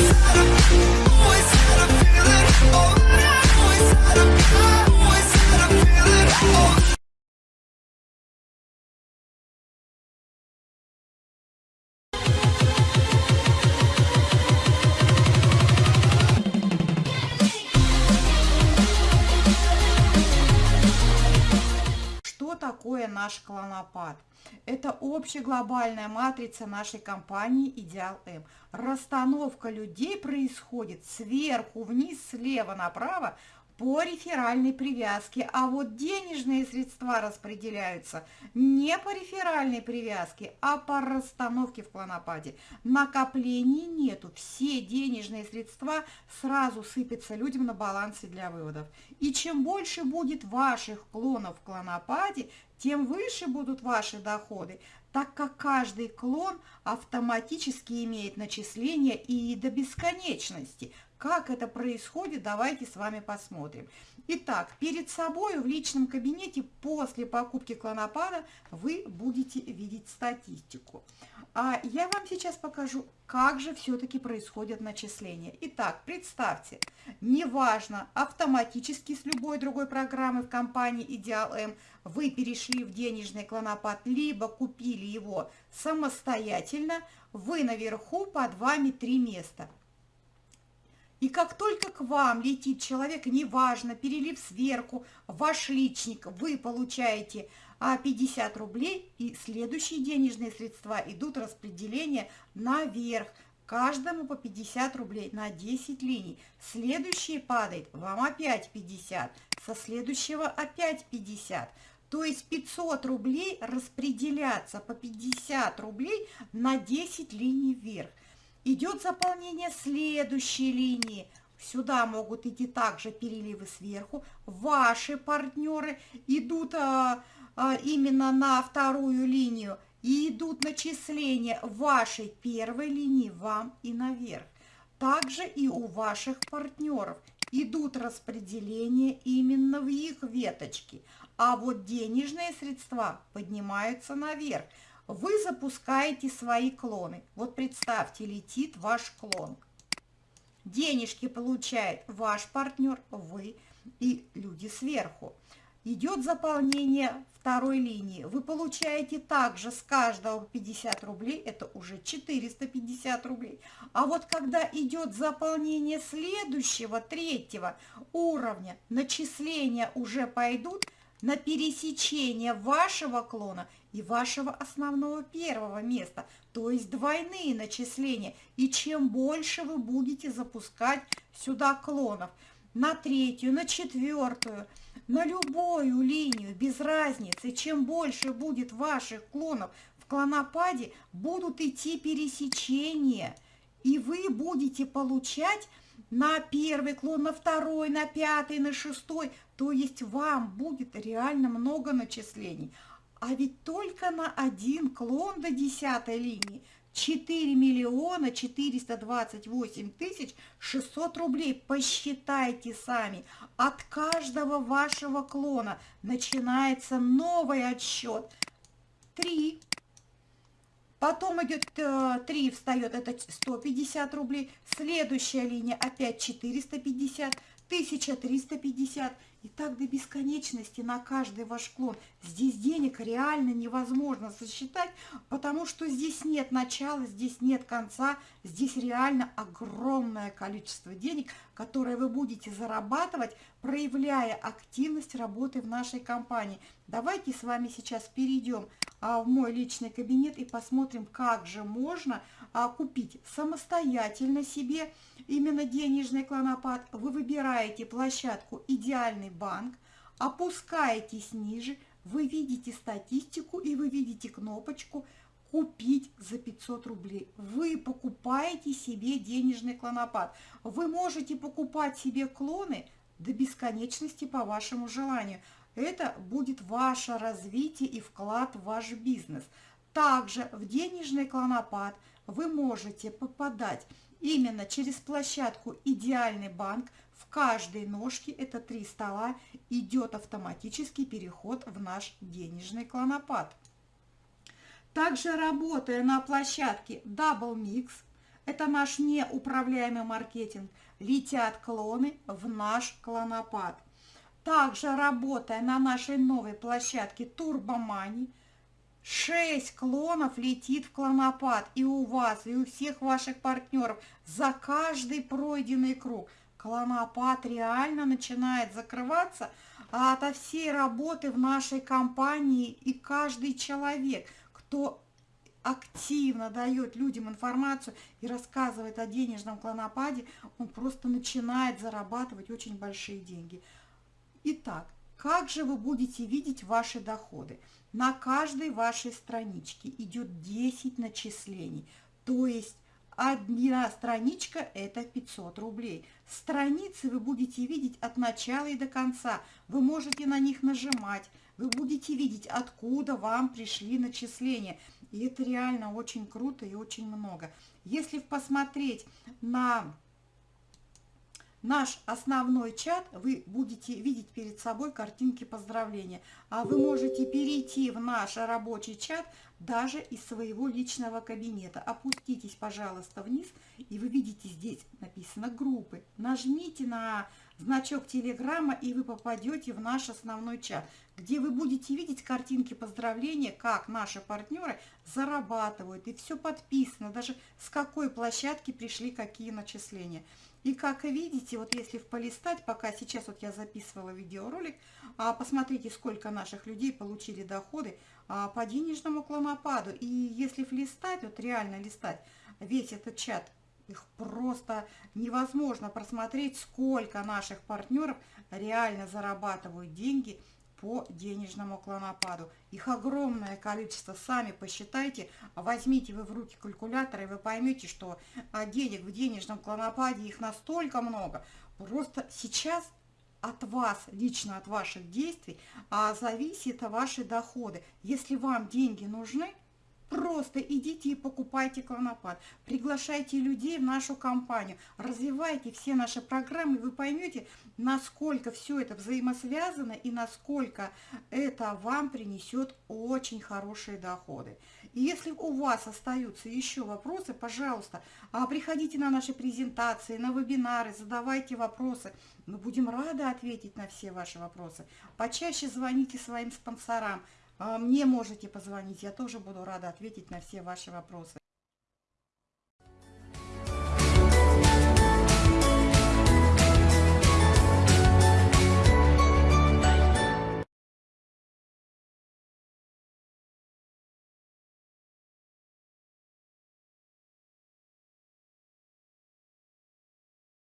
Yeah. Такое наш клонопад? Это общеглобальная матрица нашей компании Идеал М. Расстановка людей происходит сверху вниз, слева направо по реферальной привязке, а вот денежные средства распределяются не по реферальной привязке, а по расстановке в клонопаде. Накоплений нету, все денежные средства сразу сыпятся людям на балансе для выводов. И чем больше будет ваших клонов в клонопаде, тем выше будут ваши доходы, так как каждый клон автоматически имеет начисление и до бесконечности – как это происходит, давайте с вами посмотрим. Итак, перед собой в личном кабинете после покупки клонопада вы будете видеть статистику. А я вам сейчас покажу, как же все-таки происходят начисления. Итак, представьте, неважно, автоматически с любой другой программы в компании Ideal M вы перешли в денежный клонопад, либо купили его самостоятельно, вы наверху под вами три места – и как только к вам летит человек, неважно, перелив сверху, ваш личник, вы получаете 50 а, рублей, и следующие денежные средства идут распределение наверх. Каждому по 50 рублей на 10 линий. Следующий падает, вам опять 50, со следующего опять 50. То есть 500 рублей распределяться по 50 рублей на 10 линий вверх. Идет заполнение следующей линии. Сюда могут идти также переливы сверху. Ваши партнеры идут а, а, именно на вторую линию и идут начисления вашей первой линии вам и наверх. Также и у ваших партнеров идут распределения именно в их веточки. А вот денежные средства поднимаются наверх. Вы запускаете свои клоны. Вот представьте, летит ваш клон. Денежки получает ваш партнер, вы и люди сверху. Идет заполнение второй линии. Вы получаете также с каждого 50 рублей, это уже 450 рублей. А вот когда идет заполнение следующего, третьего уровня, начисления уже пойдут на пересечение вашего клона и вашего основного первого места, то есть двойные начисления. И чем больше вы будете запускать сюда клонов, на третью, на четвертую, на любую линию, без разницы, чем больше будет ваших клонов в клонопаде, будут идти пересечения, и вы будете получать на первый клон, на второй, на пятый, на шестой, то есть вам будет реально много начислений. А ведь только на один клон до десятой линии 4 миллиона 428 тысяч 600 рублей. Посчитайте сами. От каждого вашего клона начинается новый отсчет. 3. Потом идет 3, э, встает, это 150 рублей. Следующая линия опять 450, 1350 и так до бесконечности на каждый ваш клон. Здесь денег реально невозможно сосчитать, потому что здесь нет начала, здесь нет конца. Здесь реально огромное количество денег, которое вы будете зарабатывать, проявляя активность работы в нашей компании. Давайте с вами сейчас перейдем а, в мой личный кабинет и посмотрим, как же можно купить самостоятельно себе именно денежный клонопад. Вы выбираете площадку «Идеальный банк», опускаетесь ниже, вы видите статистику и вы видите кнопочку «Купить за 500 рублей». Вы покупаете себе денежный клонопад. Вы можете покупать себе клоны до бесконечности по вашему желанию. Это будет ваше развитие и вклад в ваш бизнес. Также в денежный клонопад вы можете попадать именно через площадку «Идеальный банк». В каждой ножке, это три стола, идет автоматический переход в наш денежный клонопад. Также работая на площадке Double Mix, это наш неуправляемый маркетинг, летят клоны в наш клонопад. Также работая на нашей новой площадке Турбомани, 6 клонов летит в клонопад и у вас, и у всех ваших партнеров за каждый пройденный круг. Клонопад реально начинает закрываться ото всей работы в нашей компании и каждый человек, кто активно дает людям информацию и рассказывает о денежном клонопаде, он просто начинает зарабатывать очень большие деньги. Итак, как же вы будете видеть ваши доходы? На каждой вашей страничке идет 10 начислений, то есть одна страничка это 500 рублей. Страницы вы будете видеть от начала и до конца. Вы можете на них нажимать, вы будете видеть, откуда вам пришли начисления. И это реально очень круто и очень много. Если посмотреть на наш основной чат, вы будете видеть перед собой картинки поздравления. А вы можете перейти в наш рабочий чат даже из своего личного кабинета. Опуститесь, пожалуйста, вниз, и вы видите здесь написано группы. Нажмите на значок телеграмма, и вы попадете в наш основной чат, где вы будете видеть картинки поздравления, как наши партнеры зарабатывают. И все подписано, даже с какой площадки пришли какие начисления. И как видите, вот если полистать, пока сейчас вот я записывала видеоролик, а, посмотрите, сколько наших людей получили доходы а, по денежному клонопаду. И если листать, вот реально листать весь этот чат, их просто невозможно просмотреть, сколько наших партнеров реально зарабатывают деньги по денежному клонопаду. Их огромное количество, сами посчитайте, возьмите вы в руки калькулятор, и вы поймете, что а, денег в денежном клонопаде их настолько много. Просто сейчас от вас, лично от ваших действий, а зависит ваши доходы. Если вам деньги нужны, Просто идите и покупайте клонопад, приглашайте людей в нашу компанию, развивайте все наши программы, вы поймете, насколько все это взаимосвязано и насколько это вам принесет очень хорошие доходы. И если у вас остаются еще вопросы, пожалуйста, а, приходите на наши презентации, на вебинары, задавайте вопросы. Мы будем рады ответить на все ваши вопросы. Почаще звоните своим спонсорам, мне можете позвонить, я тоже буду рада ответить на все ваши вопросы.